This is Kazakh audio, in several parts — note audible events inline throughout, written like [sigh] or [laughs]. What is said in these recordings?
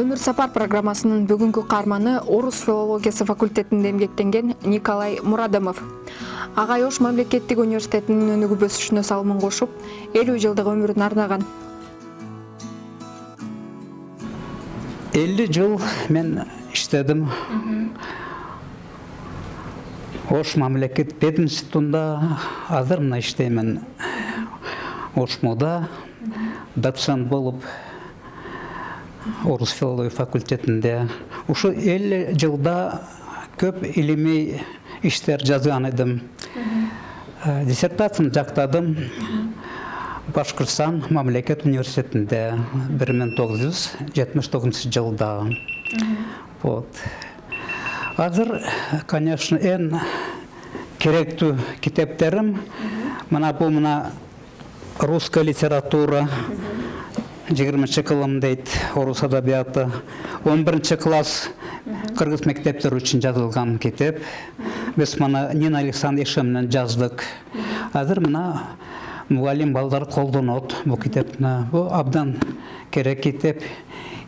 өмүр сапар программасынын бүгүнкү каарманы орус филологиясы факультетинде эмгектенген николай мурадымов. Агай ош мамлекеттик университетинин өнүгүү өсүшүнө салымын кошуп элүү жылдык өмүрүн арнаган элүү жыл мен иштедим ош мамлекет пединститутунда азыр мына иштеймин ошмода доцент болуп орус филология факультетинде ушу элүү жылда көп илимий иштер жазган эдим диссертацияны жактадым. Башкырстан мамлекет университетинде бир миң тогуз жүз жетимиш тогузунчу жылда. Вот. Азыр конечно эң керектүү китептерим мына бул мына русская литература. Жыйырманчы кылым дейт орус адабияты он биринчи класс кыргыз мектептери үчүн жазылган китеп биз мына нина александр менен жаздык азыр мына мугалим балдар колдонот бул китепти бул абдан керек китеп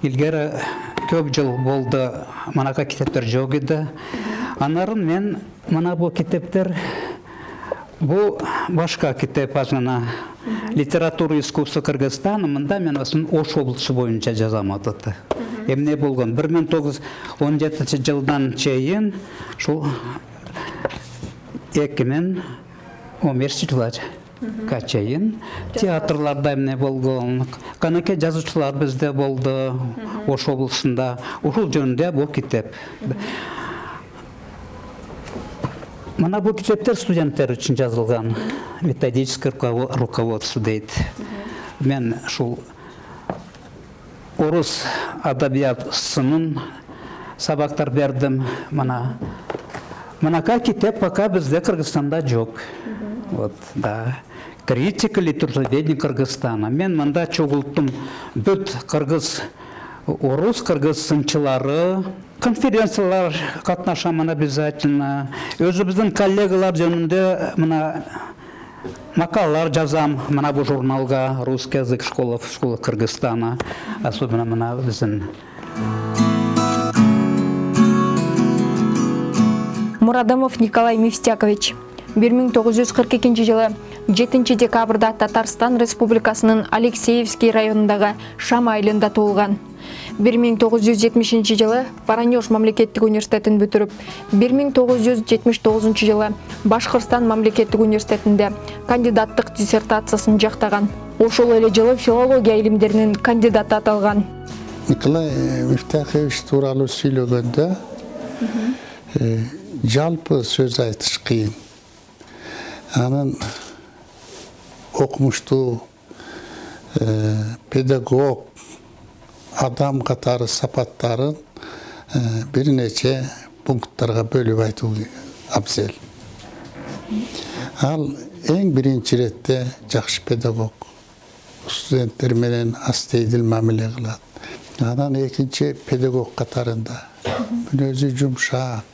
илгери көп жыл болду манакай китептер жок эди анарын мен мына бул китептер бул башка китеп азгана литература искусства кыргызстана мында мен ош облусу боюнча жазам ататы эмне болгон бир миң тогуз жүз он жетинчи жылдан чейин ушул эки миң он бешинчи жылга чейин театрларда эмне болгон канакей жазуучулар бизде болду ош облусунда ушул жөнүндө бул китеп мына бул китептер студенттер үчүн жазылган методическое руководство дейт мен ушул орус адабиятсынын сабактар бердим мына мынакай китеп пока бизде кыргызстанда жок вот да. Критика литературоведения кыргызстана. Мен мында чогулттум бүт кыргыз орус кыргыз сынчылары конференциялар катнашам обязательно. Өзүбүздүн коллегалар жөнүндө мына макалалар жазам мына бул журналга русский язык школа школа кыргызстана особенно мына биздин. Мурадымов николай мифтякович. Бир миң тогуз жүз кырк экинчи жылы жетинчи декабрда татарстан республикасынын алексеевский районундагы шам айылында туулган бир миң тогуз жүз жетимишинчи жылы воронеж мамлекеттик университетин бүтүрүп бир миң тогуз жүз жетимиш тогузунчу жылы башкырстан мамлекеттик университетинде кандидаттык диссертациясын жактаган. Ошол эле жылы филология илимдеринин кандидаты аталган. Николай мифтахович тууралуу сүйлөгөндө жалпы сөз айтыш кыйын анын окумуштуу педагог адам катары сапаттарын бир нече пункттарга бөлүп айтуу абзел ал эң биринчи иретте жакшы педагог студенттер менен астейдил мамиле кылат анан экинчи педагог катарында мүнөзү жумшак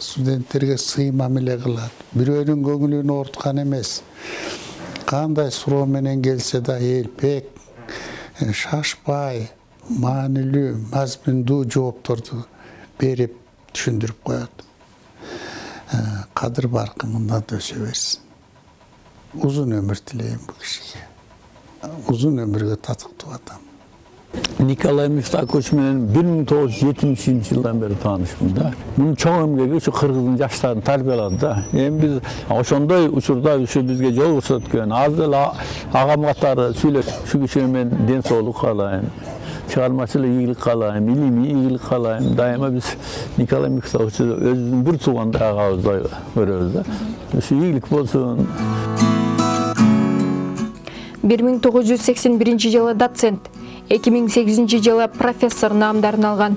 студенттерге сый мамиле кылат бирөөнүн көңүлүн ооруткан эмес кандай суроо менен келсе да элпек шашпай маанилүү мазмундуу жоопторду берип түшүндүрүп коет кадыр баркы мындан да өсө берсин узун өмүр тилейм бул кишиге узун өмүргө татыктуу адам николай мифтакович менен бир миң тогуз жүз жылдан бери таанышмын да мунун чоң эмгеги ушу кыргыздын жаштарын тарбиялады да эми биз ошондой учурда ушу бизге жол көрсөткөн азыр эле агам катары сүйлөшүп ушу кишиге мен ден соолук каалайм чыгармачылык ийгилик каалайм илимий ийгилик каалайм дайыма биз николай михайловичти өзүбүздүн бир туугандай агабыздай көрөбүз да ушу ийгилик болсун бир миң тогуз жүз сексен биринчи жылы доцент эки миң сегизинчи жылы профессор наамдарын алган.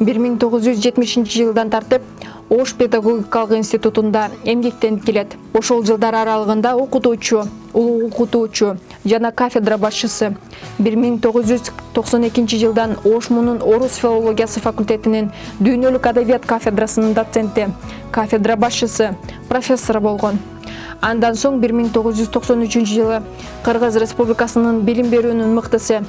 бир миң тогуз жүз жетимишинчи жылдан тартып ош педагогикалык институтунда эмгектенип келет. Ошол жылдар аралыгында окутуучу улуу окутуучу жана кафедра башчысы. 1992 жылдан ош мунун орус филологиясы факультетинин дүйнөлүк адабият кафедрасынын доценти кафедра башчысы профессор болгон. Андан соң 1993 жылы кыргыз республикасынын билим берүүнүн мыктысы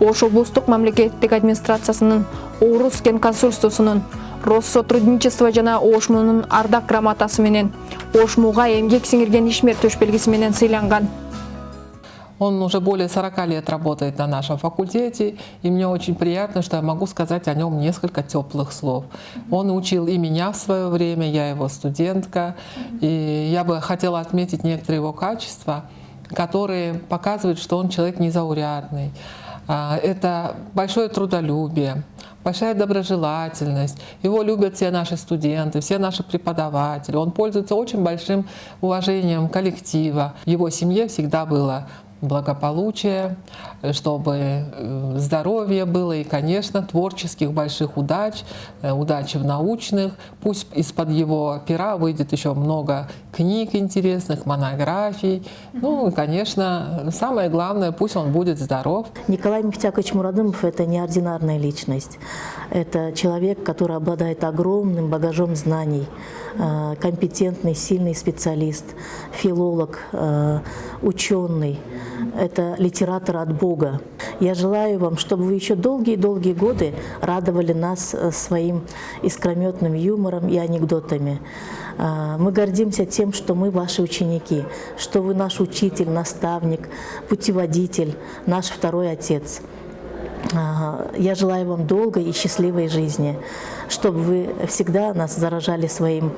ош облустук мамлекеттик администрациясынын орус кен консульствосунун россотрудничество жана ошмунун ардак грамотасы менен ошмуга эмгек сиңирген ишмер төш менен сыйланган Он уже более 40 лет работает на нашем факультете, и мне очень приятно, что я могу сказать о нем несколько теплых слов. Он учил и меня в свое время, я его студентка, и я бы хотела отметить некоторые его качества, которые показывают, что он человек незаурядный. А, Это большое трудолюбие, большая доброжелательность. Его любят все наши студенты, все наши преподаватели. Он пользуется очень большим уважением коллектива. Его семье всегда было благополучие, чтобы э, здоровье было и, конечно, творческих больших удач, э, удачи в научных. Пусть из-под его пера выйдет еще много книг интересных, монографий. Ну и, конечно, самое главное, пусть он будет здоров. Николай Мифтякович Мурадымов – это неординарная личность. Это человек, который обладает огромным багажом знаний, э, компетентный, сильный специалист, филолог, ученый. Это литератор от Бога. Я желаю вам, чтобы вы еще долгие-долгие годы радовали нас э, своим искрометным юмором и анекдотами. А, Мы гордимся тем, что мы ваши ученики, что вы наш учитель, наставник, путеводитель, наш второй отец. Я желаю вам долгой и счастливой жизни, чтобы вы всегда нас заражали своим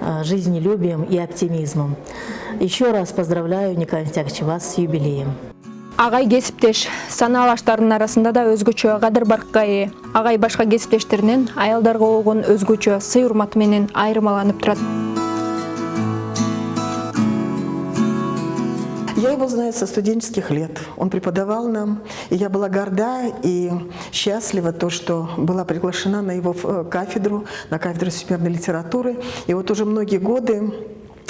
а, жизнелюбием и оптимизмом. Еще раз поздравляю, Николай Митякович, вас с юбилеем. агай кесиптеш санаалаштардын арасында да өзгөчө кадыр баркка ээ агай башка кесиптештеринен аялдарга болгон өзгөчө сый урматы менен айырмаланып турат Я его знаю со студенческих лет. Он преподавал нам, и я была горда и счастлива то, что была приглашена на его э, кафедру, на кафедру всемирной литературы. И вот уже многие годы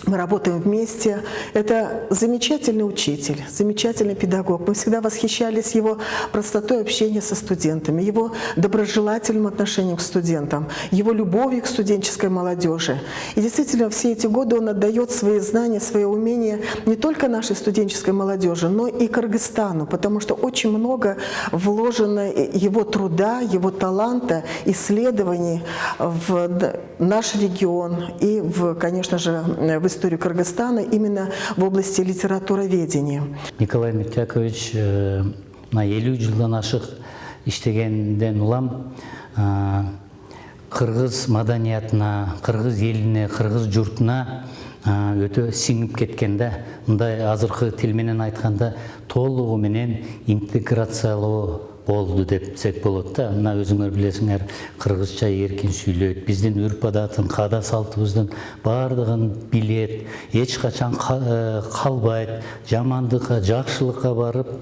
мы работаем вместе. Это замечательный учитель, замечательный педагог. Мы всегда восхищались его простотой общения со студентами, его доброжелательным отношением к студентам, его любовью к студенческой молодежи. И действительно, все эти годы он отдает свои знания, свои умения не только нашей студенческой молодежи, но и Кыргызстану, потому что очень много вложено его труда, его таланта, исследований в наш регион и, в, конечно же, в историю Кыргызстана именно в области литературоведения. Николай Митякович э, мына элүү жылдан ашык иштегенден улам э, кыргыз маданиятына кыргыз элине кыргыз журтуна э, өтө сиңип кеткен да мындай азыркы тил менен айтканда толугу менен интеграциялоо болду депсек болот да. Мына өзүңөр билесиңер кыргызча эркин сүйлөйт биздин үрп адатын каада салтыбыздын баардыгын билет эч качан ка- э, калбайт жамандыкка барып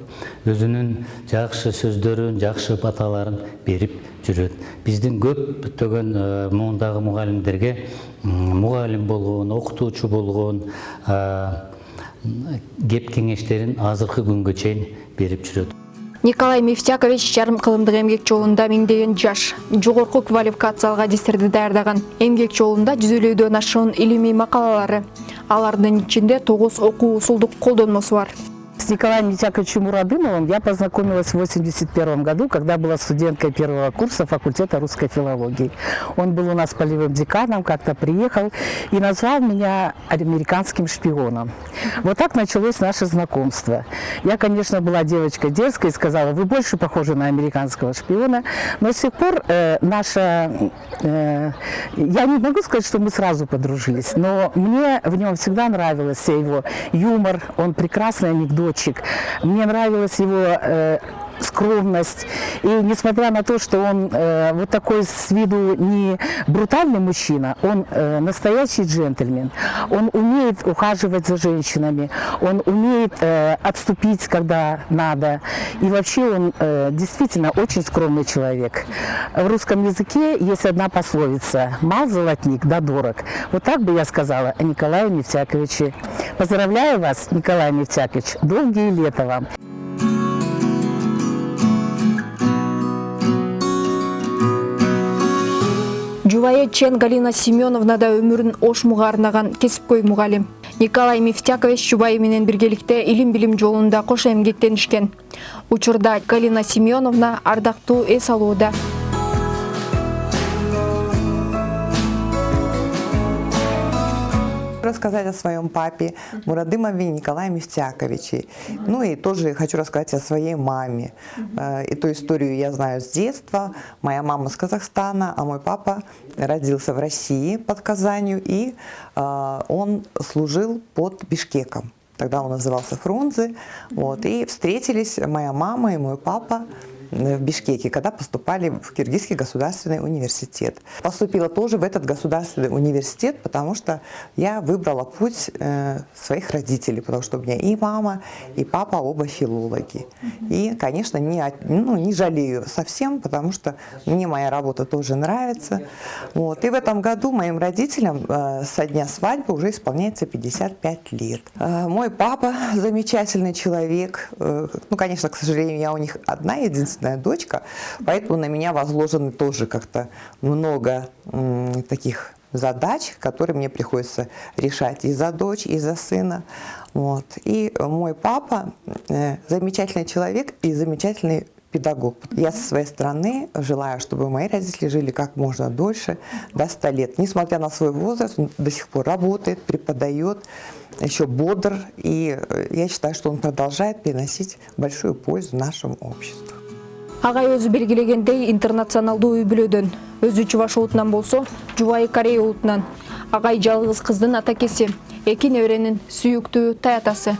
өзүнүн жакшы сөздөрүн жакшы баталарын берип жүрөт биздин көптөгөн э, мундагы мугалимдерге мугалим болгон окутуучу болгон э, кеп кеңештерин азыркы күнгө чейин берип жүрөт николай мифтякович жарым кылымдык эмгек жолунда миңдеген жаш жогорку квалификациялык адистерди даярдаган. Эмгек жолунда жүзөлөөдөн ашуун илимий макалалары. Алардын ичинде тогуз окуу усулдук колдонмосу бар Николаем Митяковичем Мурадымовым я познакомилась в 1981 году, когда была студенткой первого курса факультета русской филологии. Он был у нас полевым деканом, как-то приехал и назвал меня американским шпионом. Вот так началось наше знакомство. Я, конечно, была девочкой дерзкой и сказала, вы больше похожи на американского шпиона, но с тех пор э, наша... э, я не могу сказать, что мы сразу подружились, но мне в нем всегда нравился его юмор, он прекрасный анекдотчик. Мне нравилась его э, скромность. И несмотря на то, что он э, вот такой с виду не брутальный мужчина, он э, настоящий джентльмен. Он умеет ухаживать за женщинами, он умеет э, отступить, когда надо. И вообще он э, действительно очень скромный человек. В русском языке есть одна пословица «мал золотник, да дорог». Вот так бы я сказала о Николае Нефтяковиче. Поздравляю вас, Николай Нефтякович, долгие лета вам. Жубайы Чен Галина Семеновна да өмірін ошмуға арнаған кесіпкөй мұғалім. Николай Мифтякович Жубайы менен биргеликте илим билим жолунда кош эмгектенишкен. Учурда Галина Семеновна ардактуу эс. Рассказать о своем папе Мурадымове Николае Мифтяковиче. Ну и тоже хочу рассказать о своей маме. Э, Эту историю я знаю с детства. Моя мама с Казахстана, а мой папа родился в России под Казанью, и э, он служил под Бишкеком. Тогда он назывался Фрунзе. Вот, и встретились моя мама и мой папа в Бишкеке, когда поступали в Киргизский государственный университет. Поступила тоже в этот государственный университет, потому что я выбрала путь э, своих родителей, потому что у меня и мама, и папа оба филологи. И, конечно, не, ну, не жалею совсем, потому что мне моя работа тоже нравится. Вот. И в этом году моим родителям э, со дня свадьбы уже исполняется 55 лет. Э, мой папа [laughs] замечательный человек. Э, ну, конечно, к сожалению, я у них одна единственная единственная дочка, поэтому на меня возложены тоже как-то много таких задач, которые мне приходится решать и за дочь, и за сына. Вот. И мой папа э, замечательный человек и замечательный педагог. Я со своей стороны желаю, чтобы мои родители жили как можно дольше, до 100 лет. Несмотря на свой возраст, он до сих пор работает, преподает, еще бодр. И э, я считаю, что он продолжает приносить большую пользу нашему обществу. Агай өзі белгілегендей интернационалдуу үй бүлөдөн. Өзү чубаш улутунан болсо жубайы корея улутунан агай жалгыз кыздын атакеси эки неберенин сүйүктүү таятасы